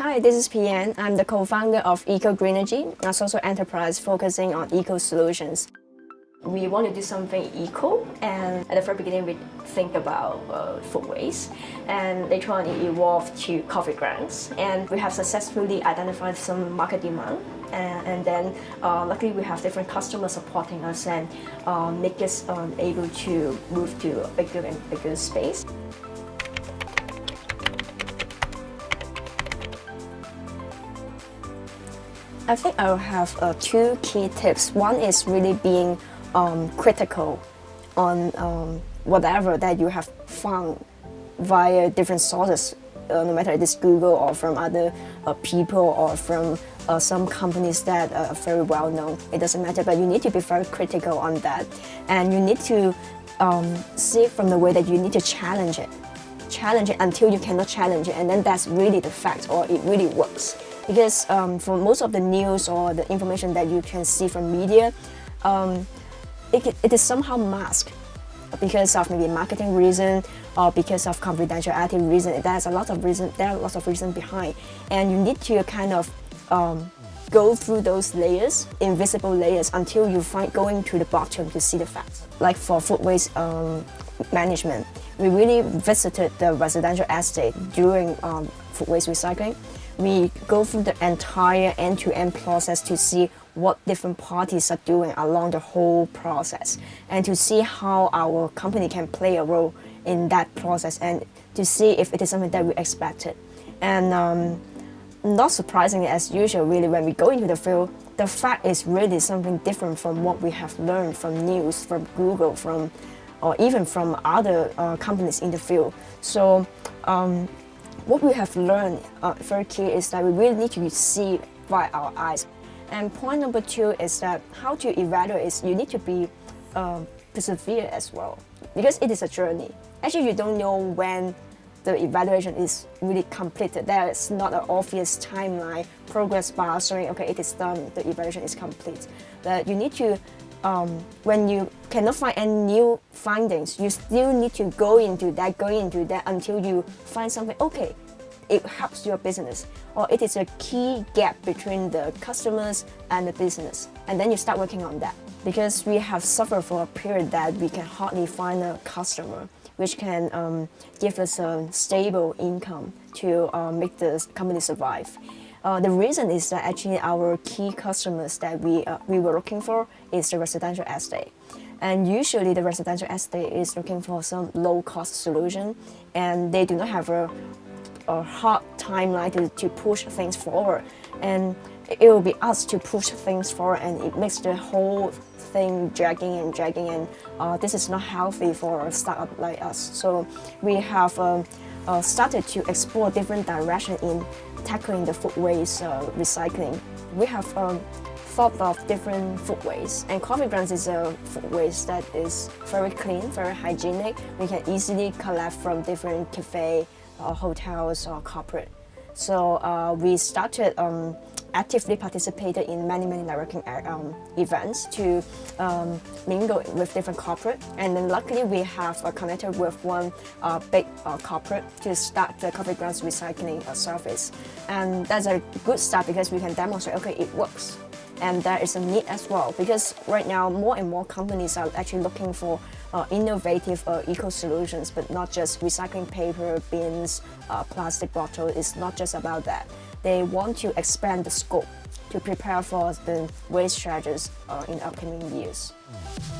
Hi, this is Pian. I'm the co-founder of Eco Greenergy, a social enterprise focusing on eco solutions. We want to do something eco, and at the very beginning, we think about uh, food waste, and later on, it evolved to coffee grounds. And we have successfully identified some market demand, and, and then uh, luckily we have different customers supporting us and uh, make us um, able to move to a bigger and bigger space. I think I'll have uh, two key tips. One is really being um, critical on um, whatever that you have found via different sources, uh, no matter it's Google or from other uh, people or from uh, some companies that are very well known. It doesn't matter, but you need to be very critical on that. And you need to um, see from the way that you need to challenge it. Challenge it until you cannot challenge it, and then that's really the fact or it really works. Because um, for most of the news or the information that you can see from media, um, it, it is somehow masked because of maybe marketing reason or because of confidentiality reason. There's a lot of reason. There are lots of reasons behind, and you need to kind of um, go through those layers, invisible layers, until you find going to the bottom to see the facts. Like for food waste um, management, we really visited the residential estate during um, food waste recycling we go through the entire end-to-end -end process to see what different parties are doing along the whole process and to see how our company can play a role in that process and to see if it is something that we expected. And um, not surprisingly, as usual, really, when we go into the field, the fact is really something different from what we have learned from news, from Google, from or even from other uh, companies in the field. So um, what we have learned uh, very key is that we really need to see by our eyes. And point number two is that how to evaluate is you need to be uh, persevere as well because it is a journey. Actually, you don't know when the evaluation is really completed. There is not an obvious timeline, progress bar showing, okay, it is done, the evaluation is complete. But you need to um, when you cannot find any new findings, you still need to go into that, go into that until you find something, okay, it helps your business or it is a key gap between the customers and the business. And then you start working on that. Because we have suffered for a period that we can hardly find a customer which can um, give us a stable income to uh, make the company survive. Uh, the reason is that actually our key customers that we, uh, we were looking for is the residential estate. And usually the residential estate is looking for some low-cost solution and they do not have a, a hard timeline to, to push things forward. And it will be us to push things forward and it makes the whole thing dragging and dragging and uh, this is not healthy for a startup like us. So we have um, uh, started to explore different direction in tackling the food waste uh, recycling. We have um, thought of different food waste and coffee grounds is a food waste that is very clean, very hygienic. We can easily collect from different cafe, uh, hotels or corporate. So uh, we started um, actively participated in many, many networking uh, um, events to um, mingle with different corporate. And then luckily we have uh, connected with one uh, big uh, corporate to start the coffee grounds recycling uh, service. And that's a good start because we can demonstrate, okay, it works. And there is a need as well because right now more and more companies are actually looking for uh, innovative eco solutions, but not just recycling paper, bins, plastic bottles. It's not just about that they want to expand the scope to prepare for the waste charges uh, in upcoming years. Mm.